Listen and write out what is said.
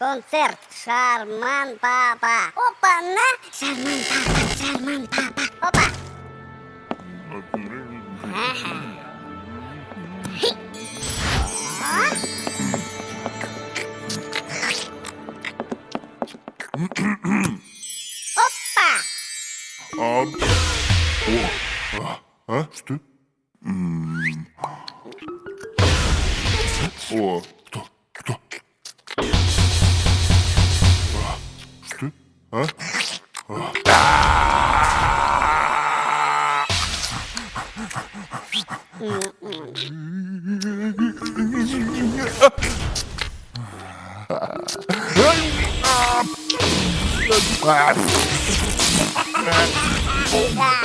Концерт Шарман Папа. Опа, на! Шарман Папа, Шарман Папа. Опа. Опа! А, о, а, а, что? О, кто, что? А? А. А. Да.